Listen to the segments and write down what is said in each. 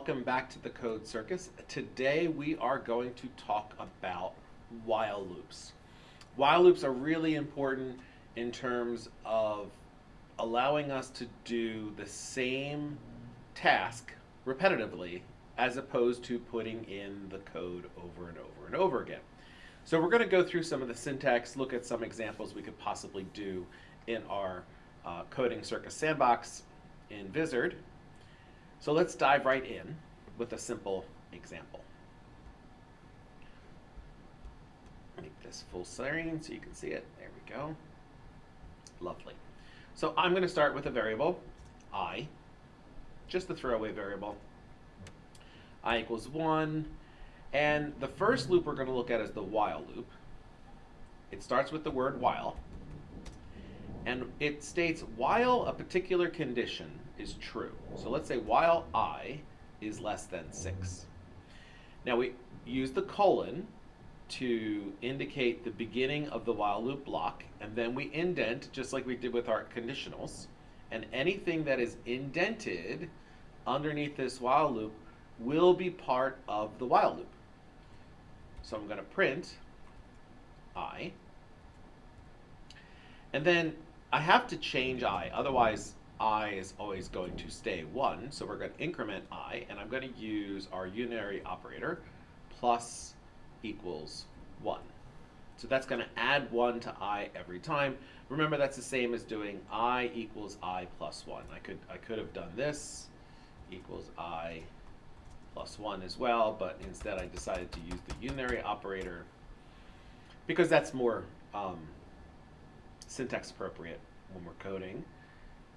Welcome back to the Code Circus. Today we are going to talk about while loops. While loops are really important in terms of allowing us to do the same task repetitively as opposed to putting in the code over and over and over again. So we're going to go through some of the syntax, look at some examples we could possibly do in our uh, coding circus sandbox in Vizard. So let's dive right in with a simple example. Make this full screen so you can see it. There we go. Lovely. So I'm going to start with a variable, i, just the throwaway variable. i equals 1. And the first loop we're going to look at is the while loop. It starts with the word while. And it states while a particular condition is true. So let's say while i is less than 6. Now we use the colon to indicate the beginning of the while loop block, and then we indent, just like we did with our conditionals, and anything that is indented underneath this while loop will be part of the while loop. So I'm going to print i, and then I have to change i, otherwise i is always going to stay 1. So we're going to increment i, and I'm going to use our unary operator plus equals 1. So that's going to add 1 to i every time. Remember, that's the same as doing i equals i plus 1. I could, I could have done this equals i plus 1 as well, but instead I decided to use the unary operator because that's more um, syntax appropriate when we're coding.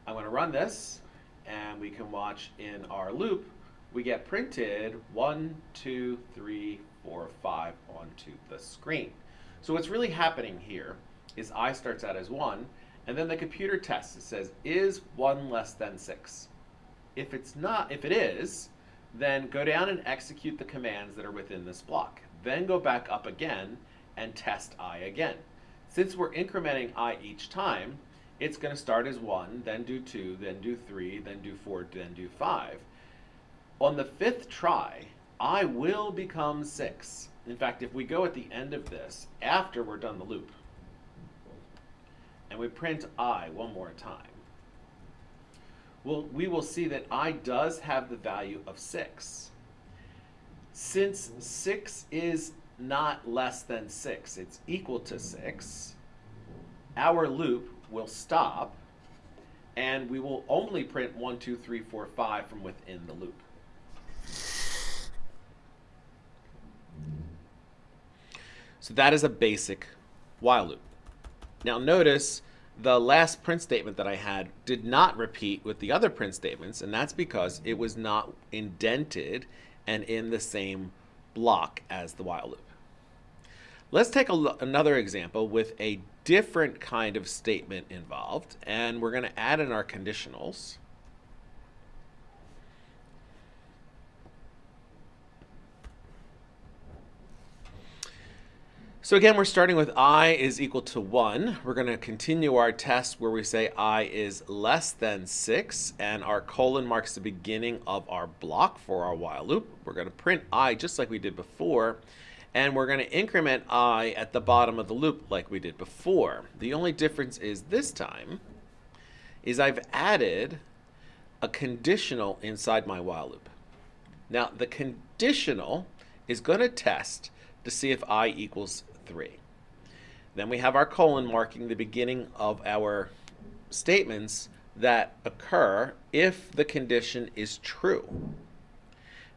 I'm going to run this, and we can watch in our loop, we get printed 1, 2, 3, 4, 5 onto the screen. So what's really happening here is i starts out as 1, and then the computer tests. It says, is 1 less than 6? If it's not, if it is, then go down and execute the commands that are within this block. Then go back up again and test i again. Since we're incrementing i each time, it's going to start as 1, then do 2, then do 3, then do 4, then do 5. On the fifth try, i will become 6. In fact, if we go at the end of this, after we're done the loop, and we print i one more time, well, we will see that i does have the value of 6. Since 6 is not less than 6. It's equal to 6. Our loop will stop, and we will only print 1, 2, 3, 4, 5 from within the loop. So that is a basic while loop. Now notice the last print statement that I had did not repeat with the other print statements, and that's because it was not indented and in the same block as the while loop. Let's take a, another example with a different kind of statement involved, and we're going to add in our conditionals. So again, we're starting with i is equal to 1. We're going to continue our test where we say i is less than 6, and our colon marks the beginning of our block for our while loop. We're going to print i just like we did before, and we're going to increment i at the bottom of the loop like we did before. The only difference is this time is I've added a conditional inside my while loop. Now, the conditional is going to test to see if i equals 3. Then we have our colon marking the beginning of our statements that occur if the condition is true.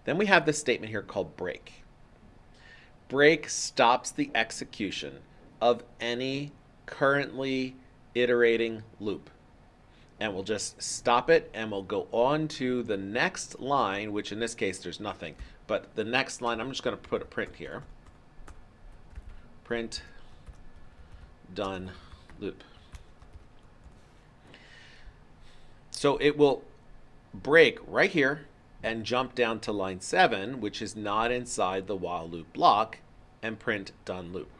Then we have this statement here called break. Break stops the execution of any currently iterating loop. And we'll just stop it and we'll go on to the next line, which in this case there's nothing. But the next line, I'm just going to put a print here print done loop. So it will break right here and jump down to line 7, which is not inside the while loop block, and print done loop.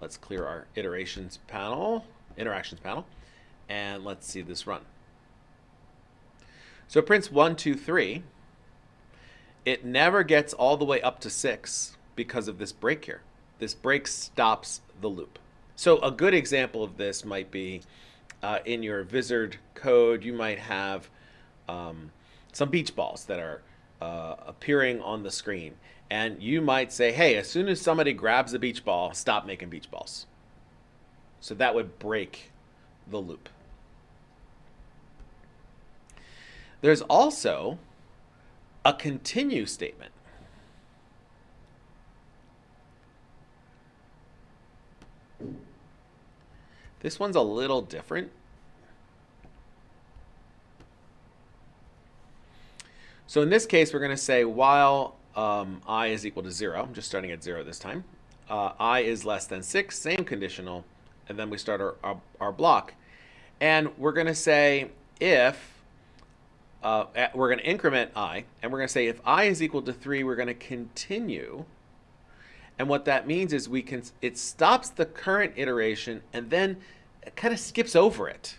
Let's clear our iterations panel, interactions panel, and let's see this run. So it prints 1, 2, 3, it never gets all the way up to 6 because of this break here. This break stops the loop. So a good example of this might be uh, in your Vizard code, you might have um, some beach balls that are uh, appearing on the screen. And you might say, hey, as soon as somebody grabs a beach ball, stop making beach balls. So that would break the loop. There's also a continue statement. This one's a little different. So in this case, we're going to say while um, i is equal to 0, I'm just starting at 0 this time, uh, i is less than 6, same conditional, and then we start our, our, our block. And we're going to say if, uh, we're going to increment i, and we're going to say if i is equal to 3, we're going to continue. And what that means is we can, it stops the current iteration and then kind of skips over it.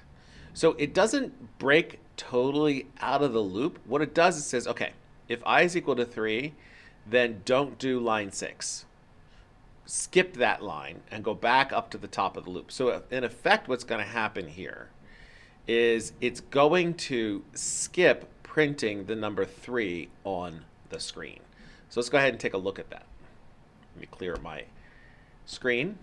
So it doesn't break totally out of the loop. What it does is it says, okay, if i is equal to 3, then don't do line 6. Skip that line and go back up to the top of the loop. So in effect, what's going to happen here is it's going to skip printing the number 3 on the screen. So let's go ahead and take a look at that. Let me clear my screen.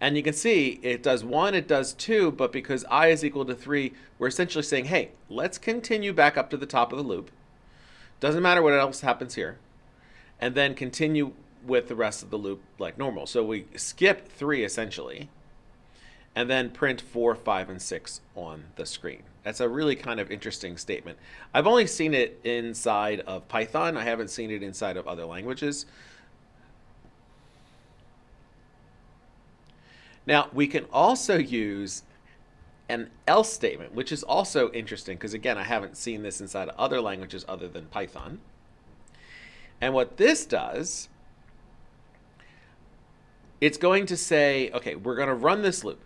And you can see it does one, it does two, but because i is equal to three, we're essentially saying, hey, let's continue back up to the top of the loop. Doesn't matter what else happens here. And then continue with the rest of the loop like normal. So we skip three essentially, and then print four, five, and six on the screen. That's a really kind of interesting statement. I've only seen it inside of Python. I haven't seen it inside of other languages. Now, we can also use an else statement, which is also interesting because, again, I haven't seen this inside of other languages other than Python. And what this does, it's going to say, okay, we're going to run this loop.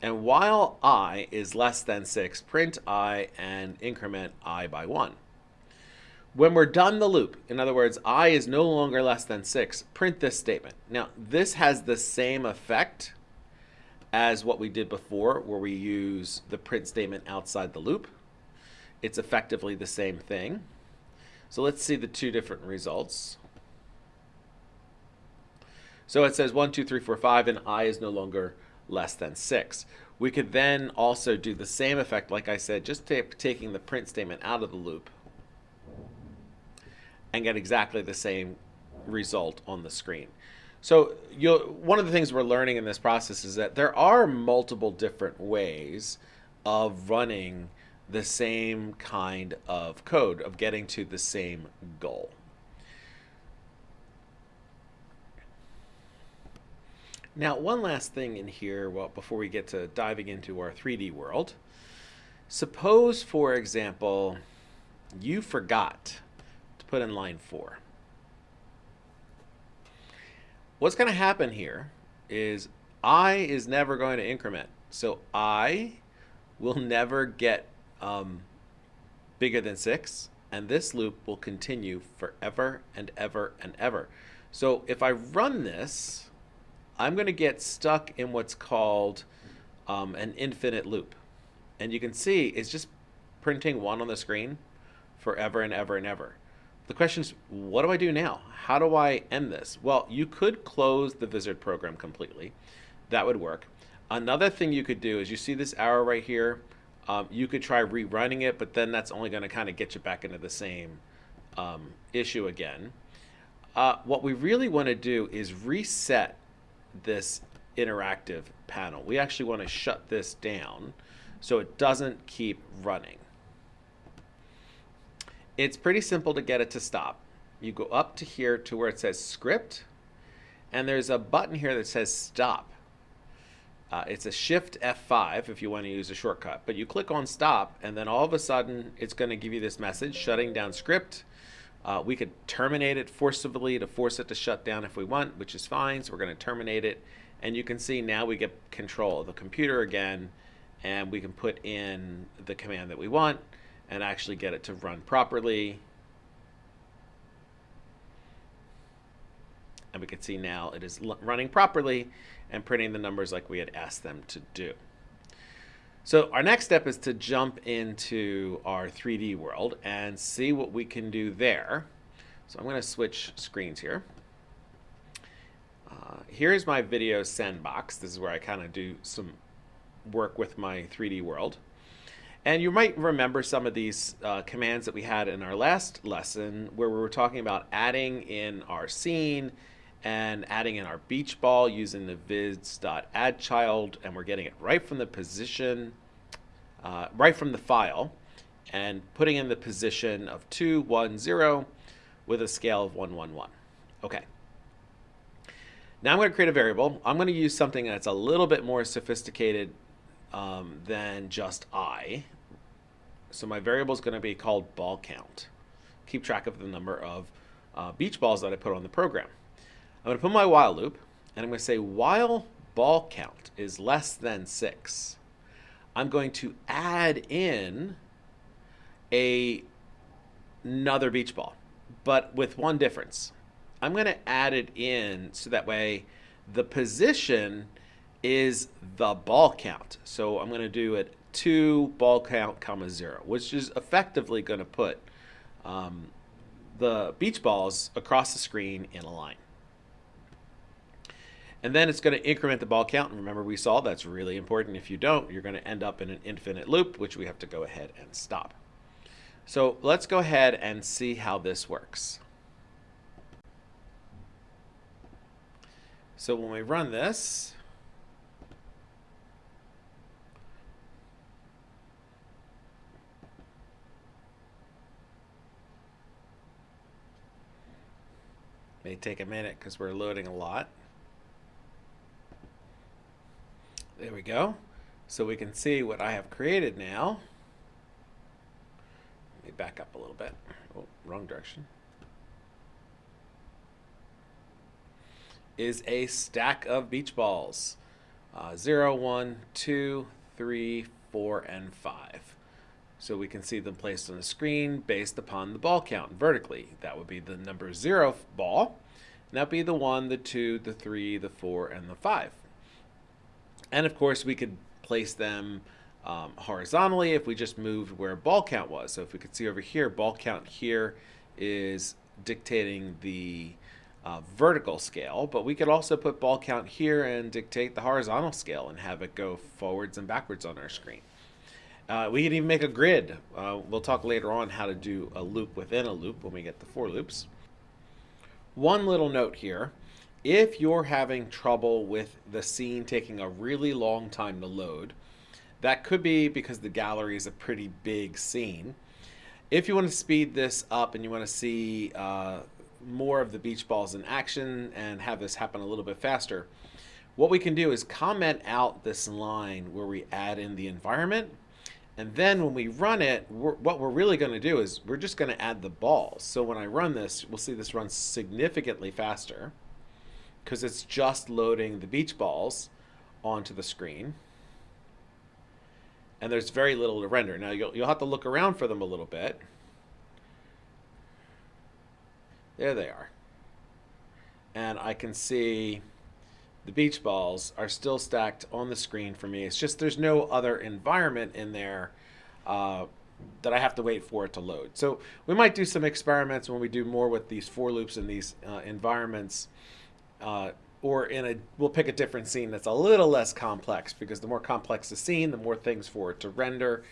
And while i is less than 6, print i and increment i by 1. When we're done the loop, in other words, i is no longer less than 6, print this statement. Now, this has the same effect as what we did before where we use the print statement outside the loop. It's effectively the same thing. So let's see the two different results. So it says 1, 2, 3, 4, 5, and i is no longer less than 6. We could then also do the same effect, like I said, just taking the print statement out of the loop and get exactly the same result on the screen. So you one of the things we're learning in this process is that there are multiple different ways of running the same kind of code, of getting to the same goal. Now, one last thing in here well, before we get to diving into our 3D world. Suppose, for example, you forgot to put in line 4 what's going to happen here is i is never going to increment. So i will never get um, bigger than 6, and this loop will continue forever and ever and ever. So if I run this, I'm going to get stuck in what's called um, an infinite loop. And you can see it's just printing 1 on the screen forever and ever and ever. The question is, what do I do now? How do I end this? Well, you could close the Vizard program completely. That would work. Another thing you could do is you see this arrow right here. Um, you could try rerunning it, but then that's only going to kind of get you back into the same um, issue again. Uh, what we really want to do is reset this interactive panel. We actually want to shut this down so it doesn't keep running. It's pretty simple to get it to stop. You go up to here to where it says script, and there's a button here that says stop. Uh, it's a shift F5 if you want to use a shortcut, but you click on stop, and then all of a sudden it's going to give you this message shutting down script. Uh, we could terminate it forcibly to force it to shut down if we want, which is fine. So we're going to terminate it. And you can see now we get control of the computer again, and we can put in the command that we want and actually get it to run properly. And we can see now it is running properly and printing the numbers like we had asked them to do. So our next step is to jump into our 3D world and see what we can do there. So I'm going to switch screens here. Uh, here's my video sandbox. This is where I kind of do some work with my 3D world. And you might remember some of these uh, commands that we had in our last lesson where we were talking about adding in our scene and adding in our beach ball using the viz.addChild and we're getting it right from the position, uh, right from the file and putting in the position of 2, 1, 0 with a scale of 1, 1, 1. Okay. Now I'm going to create a variable. I'm going to use something that's a little bit more sophisticated um, than just i. So my variable is going to be called ball count. Keep track of the number of uh, beach balls that I put on the program. I'm going to put my while loop, and I'm going to say while ball count is less than 6, I'm going to add in a, another beach ball, but with one difference. I'm going to add it in so that way the position is the ball count. So I'm going to do it 2 ball count comma 0, which is effectively going to put um, the beach balls across the screen in a line. And then it's going to increment the ball count. And remember, we saw that's really important. If you don't, you're going to end up in an infinite loop, which we have to go ahead and stop. So let's go ahead and see how this works. So when we run this, may take a minute because we're loading a lot. There we go. So we can see what I have created now. Let me back up a little bit. Oh, wrong direction. Is a stack of beach balls. Uh, 0, 1, 2, 3, 4, and 5. So we can see them placed on the screen based upon the ball count vertically. That would be the number 0 ball. And that would be the 1, the 2, the 3, the 4, and the 5. And of course, we could place them um, horizontally if we just moved where ball count was. So if we could see over here, ball count here is dictating the uh, vertical scale, but we could also put ball count here and dictate the horizontal scale and have it go forwards and backwards on our screen. Uh, we can even make a grid. Uh, we'll talk later on how to do a loop within a loop when we get the for loops. One little note here if you're having trouble with the scene taking a really long time to load, that could be because the gallery is a pretty big scene. If you want to speed this up and you want to see uh, more of the beach balls in action and have this happen a little bit faster, what we can do is comment out this line where we add in the environment. And then when we run it, we're, what we're really going to do is we're just going to add the balls. So when I run this, we'll see this runs significantly faster because it's just loading the beach balls onto the screen. And there's very little to render. Now you'll, you'll have to look around for them a little bit. There they are. And I can see the beach balls are still stacked on the screen for me. It's just there's no other environment in there uh, that I have to wait for it to load. So we might do some experiments when we do more with these for loops and these uh, environments uh, or in a we'll pick a different scene that's a little less complex because the more complex the scene the more things for it to render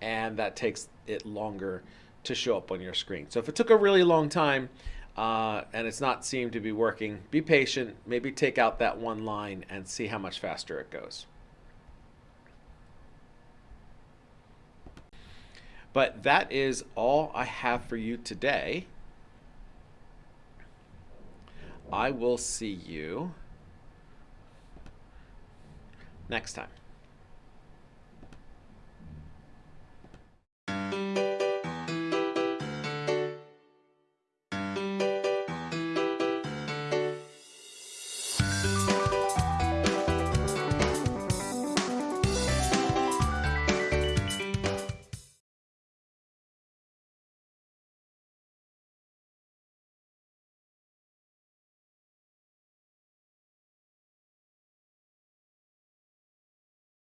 and that takes it longer to show up on your screen so if it took a really long time uh, and it's not seemed to be working. Be patient. Maybe take out that one line and see how much faster it goes. But that is all I have for you today. I will see you next time.